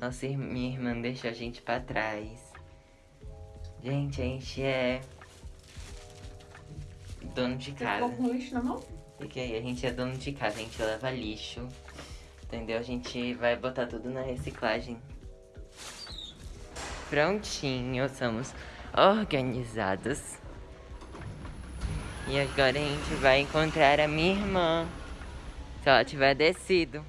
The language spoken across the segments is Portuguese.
Nossa minha irmã deixou a gente pra trás. Gente, a gente é dono de casa. Ficou com lixo na mão? Porque a gente é dono de casa, a gente leva lixo. Entendeu? A gente vai botar tudo na reciclagem. Prontinho, somos organizados. E agora a gente vai encontrar a minha irmã. Se ela tiver descido.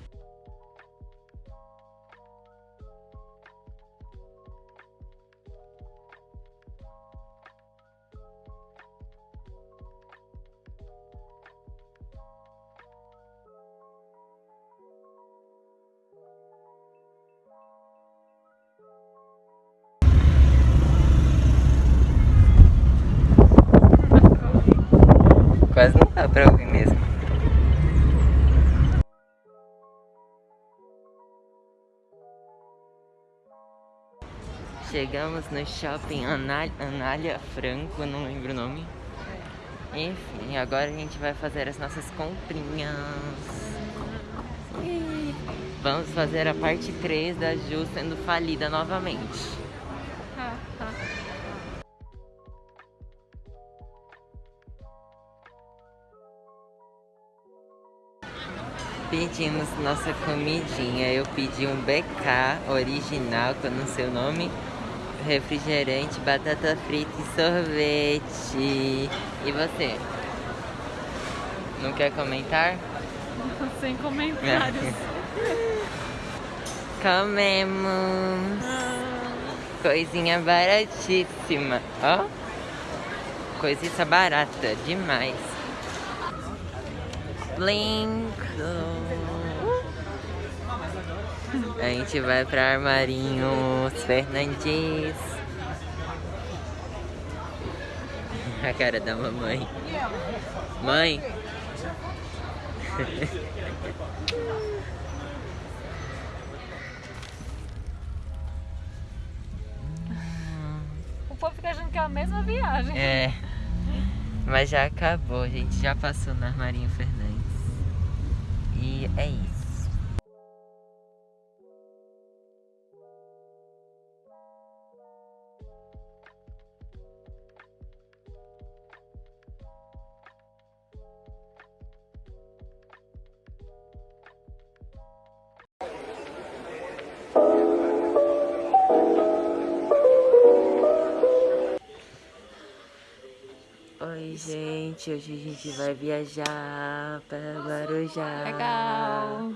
Chegamos no shopping Anália, Franco, não lembro o nome. Enfim, agora a gente vai fazer as nossas comprinhas. Vamos fazer a parte 3 da Ju sendo falida novamente. Pedimos nossa comidinha. Eu pedi um BK original, que eu não sei o nome. Refrigerante, batata frita e sorvete. E você? Não quer comentar? Sem comentários. Comemos. Coisinha baratíssima. Ó. Coisinha barata demais. Blinko. A gente vai pra Armarinhos Fernandes. A cara da mamãe. Mãe. o povo fica achando que é a mesma viagem. É. Mas já acabou, a gente já passou na Armarinho Fernandes. E é isso. Gente. Hoje a gente vai viajar para Guarujá. Legal.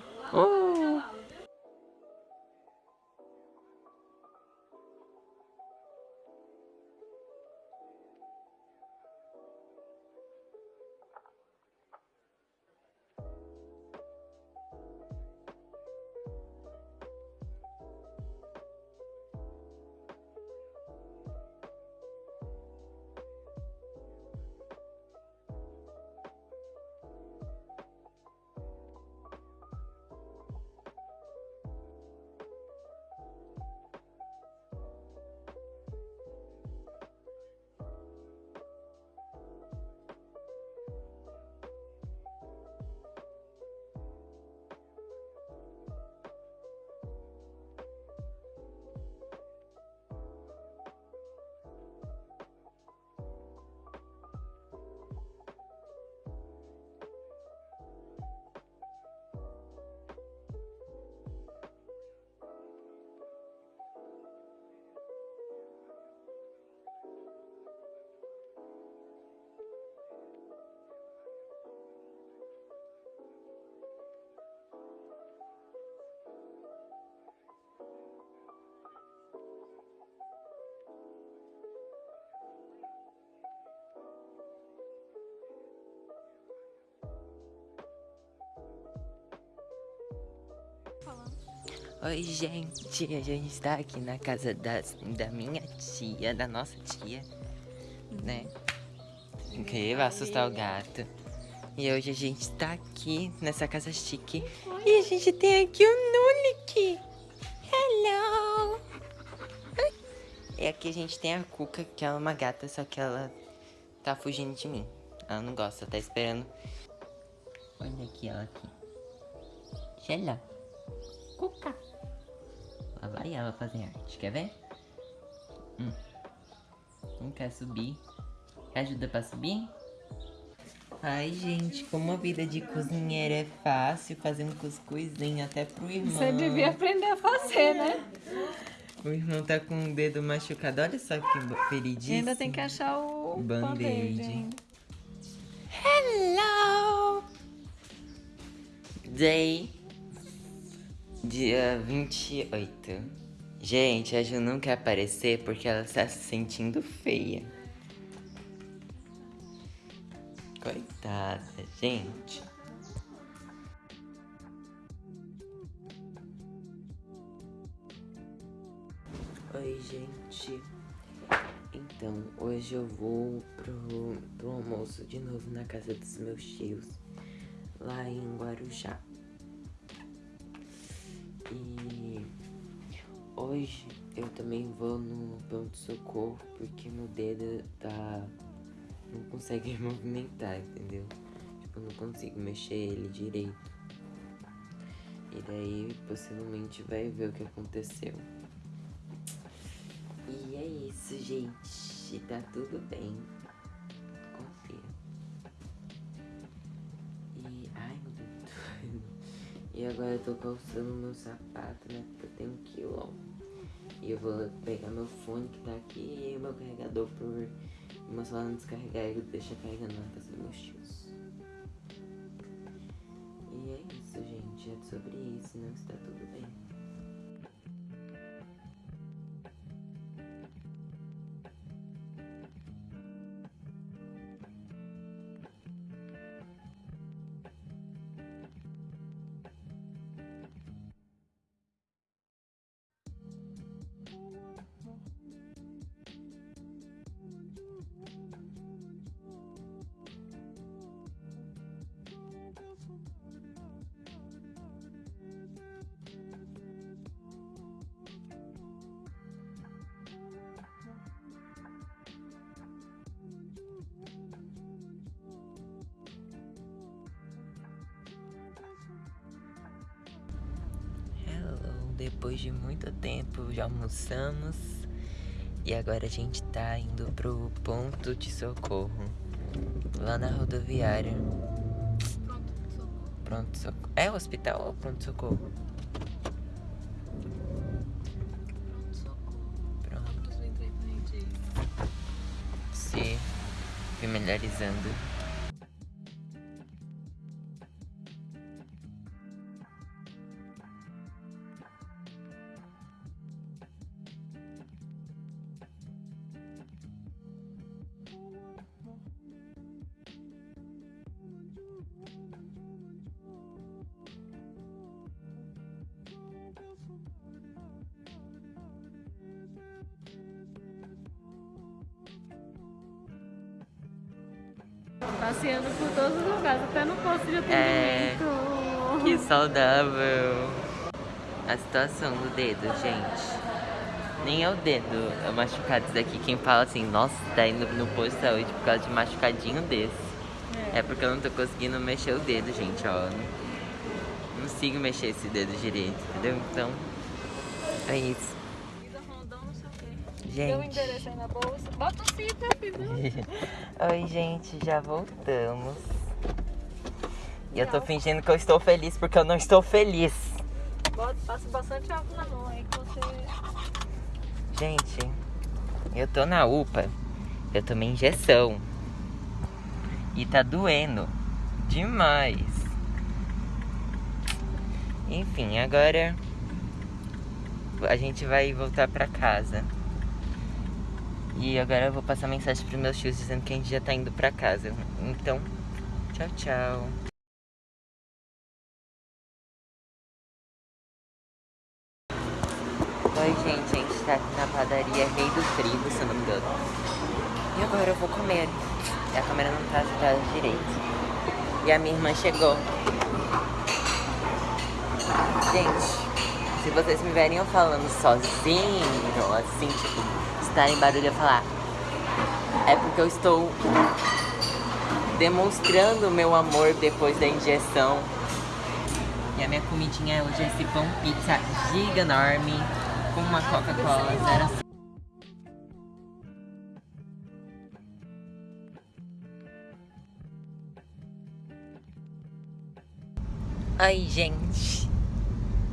Oi, gente. A gente está aqui na casa da, da minha tia, da nossa tia, né? Que vai assustar o gato. E hoje a gente está aqui nessa casa chique. E a gente tem aqui o Nulik. Hello! E aqui a gente tem a Cuca, que é uma gata, só que ela tá fugindo de mim. Ela não gosta, tá esperando. Olha aqui, ela aqui. Sheila. Cuca. Lá vai ela fazer arte, quer ver? Hum. Não quer subir. Quer ajuda pra subir? Ai, gente, como a vida de cozinheira é fácil, fazendo cuscuzinho até pro irmão. Você devia aprender a fazer, né? O irmão tá com o dedo machucado, olha só que E feridíssimo. ainda tem que achar o Band-aid. Hello! Day dia 28. Gente, a Ju não quer aparecer porque ela está se sentindo feia. Coitada, gente. Oi, gente. Então, hoje eu vou pro, pro almoço de novo na casa dos meus tios, lá em Guarujá. Hoje eu também vou no pronto-socorro porque meu dedo tá. não consegue movimentar, entendeu? Tipo, eu não consigo mexer ele direito. E daí possivelmente vai ver o que aconteceu. E é isso, gente. Tá tudo bem. Agora eu tô calçando meu sapato, né? Porque eu tenho um quilão. E eu vou pegar meu fone que tá aqui e meu carregador por meu celular não descarregar e deixar carregando na casa dos meus tios. E é isso, gente. É sobre isso, não está tudo bem. Hello, depois de muito tempo já almoçamos e agora a gente tá indo pro ponto de socorro lá na rodoviária. Pronto, socorro. É hospital ou pronto socorro? Pronto. Se familiarizando. Passeando por todos os lugares, até no posto de É. atendimento. Que saudável. A situação do dedo, gente. Nem é o dedo é machucado isso daqui. Quem fala assim, nossa, tá indo no posto de saúde por causa de machucadinho desse. É porque eu não tô conseguindo mexer o dedo, gente, ó. Não consigo mexer esse dedo direito, entendeu? Então, é isso. Deu o Gente. endereço aí na bolsa. Bota o cinto. Oi, gente, já voltamos. E eu tô fingindo que eu estou feliz porque eu não estou feliz. Bota, passa bastante álcool na mão aí que você. Gente, eu tô na UPA. Eu tomei injeção. E tá doendo demais. Enfim, agora a gente vai voltar pra casa. E agora eu vou passar mensagem pros meus tios dizendo que a gente já tá indo pra casa. Então, tchau, tchau. Oi, gente, a gente tá aqui na padaria Rei do Trigo, se eu não me engano. E agora eu vou comer. A câmera não tá agitada direito. E a minha irmã chegou. Gente, se vocês me verem eu falando sozinho, assim, tipo, estarem barulho, eu falar. É porque eu estou demonstrando meu amor depois da injeção. E a minha comidinha hoje é esse pão pizza giga enorme com uma Coca-Cola zero Ai, gente.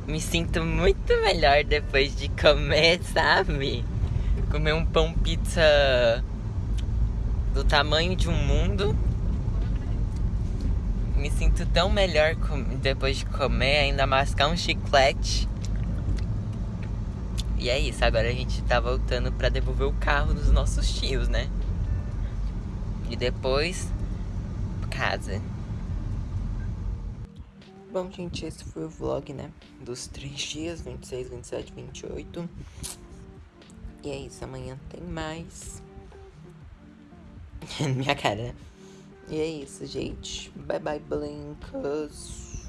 Me sinto muito melhor depois de comer, sabe? Comer um pão pizza do tamanho de um mundo. Me sinto tão melhor depois de comer, ainda mascar um chiclete. E é isso, agora a gente tá voltando pra devolver o carro dos nossos tios, né? E depois, casa. Bom, gente, esse foi o vlog, né? Dos três dias, 26, 27, 28. E é isso, amanhã tem mais. Minha cara, né? E é isso, gente. Bye bye, Blinkers.